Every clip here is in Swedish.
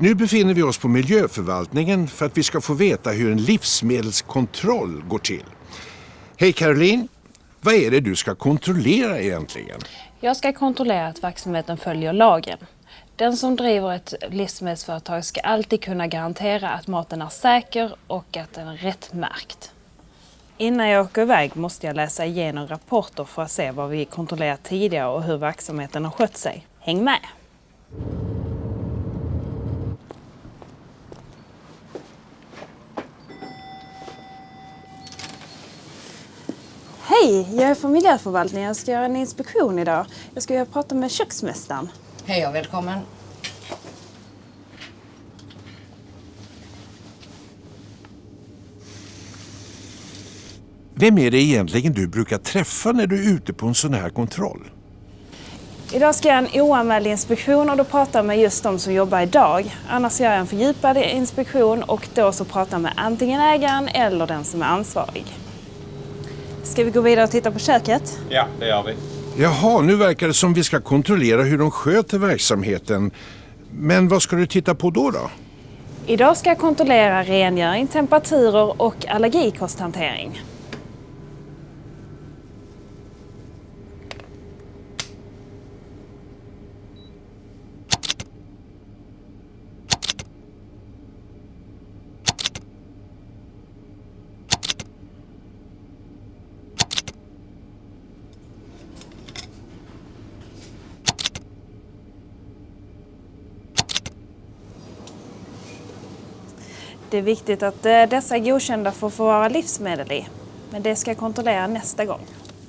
Nu befinner vi oss på miljöförvaltningen för att vi ska få veta hur en livsmedelskontroll går till. Hej Caroline! Vad är det du ska kontrollera egentligen? Jag ska kontrollera att verksamheten följer lagen. Den som driver ett livsmedelsföretag ska alltid kunna garantera att maten är säker och att den är rätt märkt. Innan jag åker iväg måste jag läsa igenom rapporter för att se vad vi kontrollerat tidigare och hur verksamheten har skött sig. Häng med! Hej, jag är från miljöförvaltningen. Jag ska göra en inspektion idag. Jag ska prata med köksmästaren. Hej och välkommen. Vem är det egentligen du brukar träffa när du är ute på en sån här kontroll? Idag ska jag göra en oanmäld inspektion och då pratar jag med just de som jobbar idag. Annars gör jag en fördjupad inspektion och då så pratar jag med antingen ägaren eller den som är ansvarig. Ska vi gå vidare och titta på köket? Ja, det gör vi. Jaha, nu verkar det som vi ska kontrollera hur de sköter verksamheten. Men vad ska du titta på då? då? Idag ska jag kontrollera rengöring, temperaturer och allergikosthantering. Det är viktigt att eh, dessa är godkända för att få vara livsmedel i. Men det ska jag kontrollera nästa gång.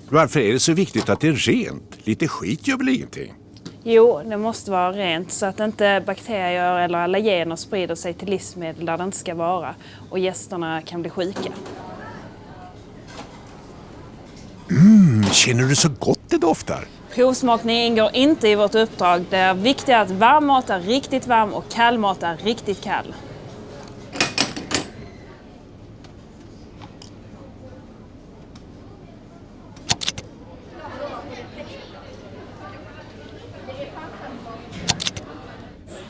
Varför är det så viktigt att det är rent? Lite skit gör väl ingenting? Jo, det måste vara rent så att inte bakterier eller allergener sprider sig till livsmedel där det inte ska vara och gästerna kan bli sjuka. Mm, känner du så gott det doftar? Provsmakning ingår inte i vårt uppdrag. Det är viktigt att varm mat är riktigt varm och kall mat är riktigt kall.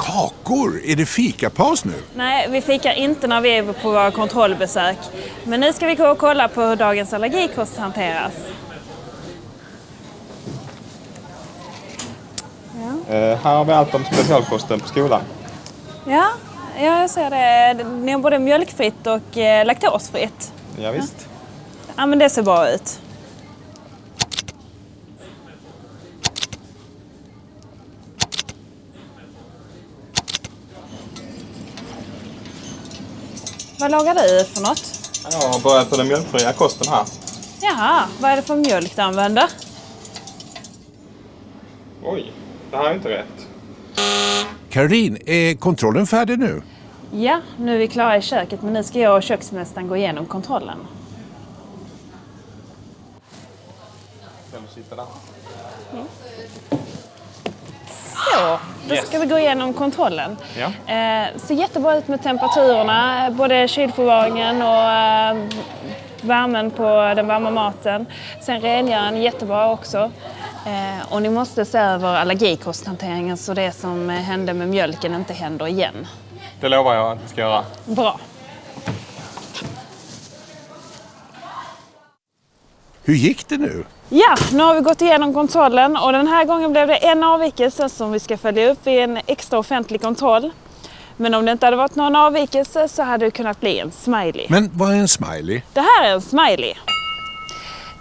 Kakor! Är det fikapaus nu? Nej, vi fikar inte när vi är på våra kontrollbesök. Men nu ska vi gå och kolla på hur dagens allergikost hanteras. Eh, här har vi allt om specialkosten på skolan. Ja, ja jag ser det. Ni har både mjölkfritt och eh, laktosfritt. Ja, visst. Ja, men det ser bra ut. Vad lagar du för något? Jag har börjat på den mjölkfria kosten här. Jaha, vad är det för mjölk du använder? Oj, det här är inte rätt. Caroline, är kontrollen färdig nu? Ja, nu är vi klara i köket men nu ska jag och köksmästaren gå igenom kontrollen. Kan du sitta där? Så, då ska vi gå igenom kontrollen. Ja. Eh, ser jättebra ut med temperaturerna, både kylförvaringen och eh, värmen på den varma maten. Sen rengöringen jättebra också. Eh, och ni måste se över allergikosthanteringen så det som hände med mjölken inte händer igen. Det lovar jag att vi ska göra. Bra. Hur gick det nu? Ja, nu har vi gått igenom kontrollen och den här gången blev det en avvikelse som vi ska följa upp vid en extra offentlig kontroll. Men om det inte hade varit någon avvikelse så hade det kunnat bli en smiley. Men vad är en smiley? Det här är en smiley.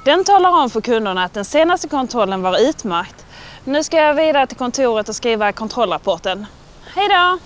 Den talar om för kunderna att den senaste kontrollen var utmärkt. Nu ska jag vidare till kontoret och skriva kontrollrapporten. Hej då!